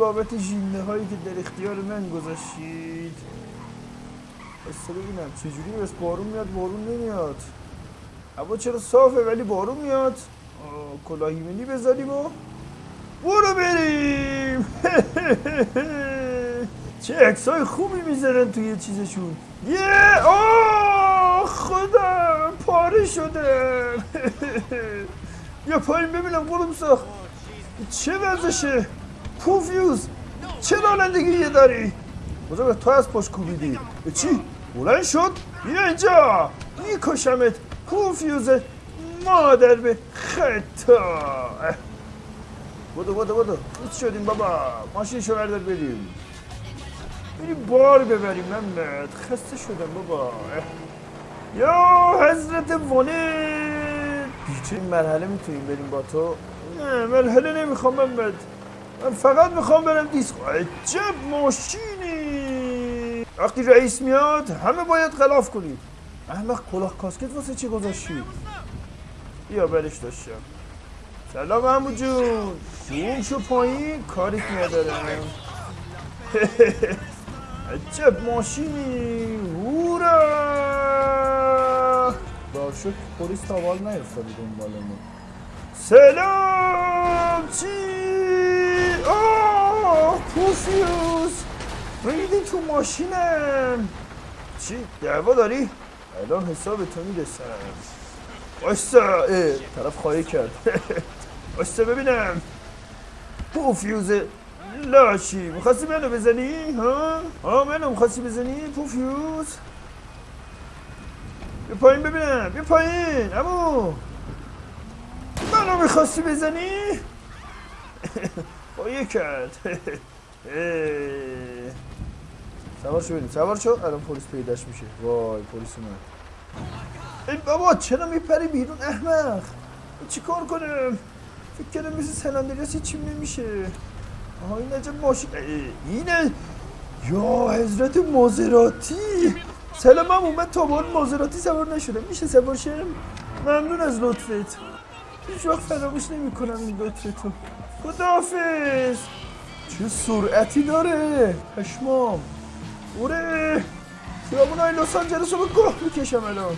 بابت ژینده هایی که در اختیار من گذاشتید. بس ببینم چجوری بس بارون میاد بارون نمیاد؟ هوا چرا صافه ولی بارون میاد؟ آه، کلاهیمنی بذاریم و برو بریم. چه عکسای خوبی می‌ذارن توی چیزشون. یه آه خدا پاره شده. یا پایین ببینم قلوم ساخت. چه وضعشه پوفیوز چه رانندگی داری بزرگ تو از پشت کوبیدی چی؟ بلند شد بیا اینجا میکشمت پوفیوز مادر به خطا بودو بودو بودو هیچ شدیم بابا ماشین شو بردار بریم بریم بار ببریم محمد خسته شدم بابا یا حضرت ولید بیچه این مرحله می‌تونیم بریم با تو نه مرحله نمی‌خوام محمد من فقط می‌خوام برم دیسکو عجب ماشینی! وقتی رئیس میاد همه باید خلاف کنید احمق کلاه کاسکت واسه چی گذاشتی؟ بیا برش داشتم. سلام عمو جون. شوم شو پایین کاریت ندارم. عجب ماشینی! هورا! باشه پلیس تاوال نیفتاده دنبالمون سلام چی آه پوفیوز ریدی تو ماشینم. چی؟ دعوا داری؟ الان حساب تو می‌رسم. وایسا. اه، طرف خواهی کرد. وایسا ببینم. پوفیوز لاشی می‌خواستی منو بزنی؟ ها؟ ها منو می‌خواستی بزنی؟ پوفیوز بیا پایین ببینم. بیا پایین امو منو می‌خواستی بزنی؟ خواهی کرد. سوار شو بریم. سوار شو. الان پلیس پیداش میشه. وای پلیس اومد. ای بابا چرا میپری بیرون؟ احمق. چی کار کنم؟ فکر کردم مثل سلندریاس چیم نمیشه. آها این عجب ماشین اینه؟ یا حضرت مازراتی. سلام هم اومد تا بار مازراتی سوار نشدم. میشه سوار شم؟ ممنون از لطفت. هیچ وقت فراموش نمی کنم این لطفتو خداحافظ. چه سرعتی داره. پشمام. اوره خیابونای لس آنجلس رو به گاه می‌کشم الان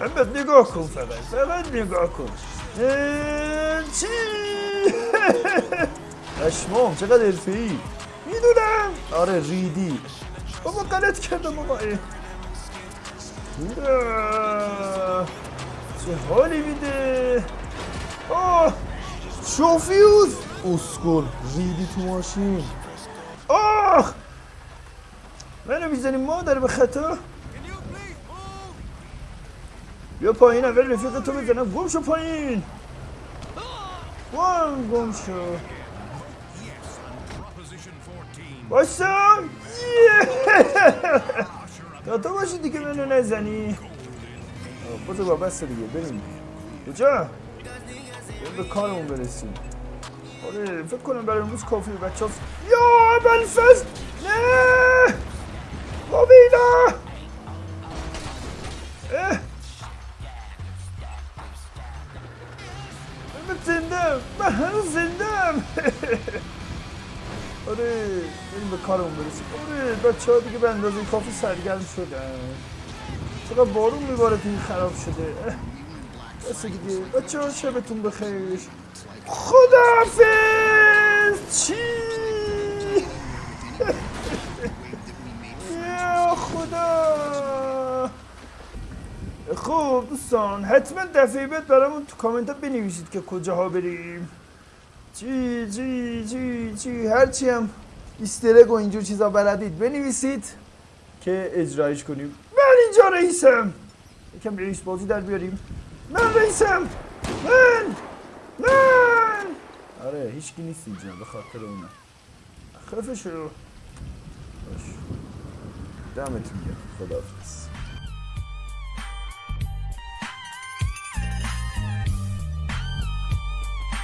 احمد نگاه کن فقط فقط نگاه کن چی پشمام چقدر حرفه ای می‌دونم آره ریدی بابا غلط کردم بابا. چه حالی میده آه شوفیوز اسکل ریدی تو ماشین آه منو می‌زنی مادر به خطا؟ بیا پایین اول رفیق تو بزنم گم شو پایین. گم گم شو. باشم تا تو باشی دیگه منو نزنی. بزر با بسته دیگه بریم. کجا؟ به کارمون برسیم. آره فکر کنم برای امروز کافی بچه ها یا بلفز نه اه. من زندم من زندم آره بریم به کارمون برسیم. آره بچه ها دیگه به اندازه کافی سرگرم شدن چقدر بارون میباره تو این خراب شده؟ اه. بس دیگه. بچه ها شبتون بخیر. خداحافظ چی یا خدا خب دوستان حتما دفعه بعد برامون تو کامنت ها بنویسید که کجاها بریم. چی چی چی چی هرچی هم ایسترگ و اینجور چیزا بلدید بنویسید که اجرایش کنیم. من اینجا رئیسم. یکم رئیس بازی در بیاریم. من رئیسم. من من. آره هیچکی نیست اینجا به خاطر اونم خفه شو. دمتون گرم. خداحافظ.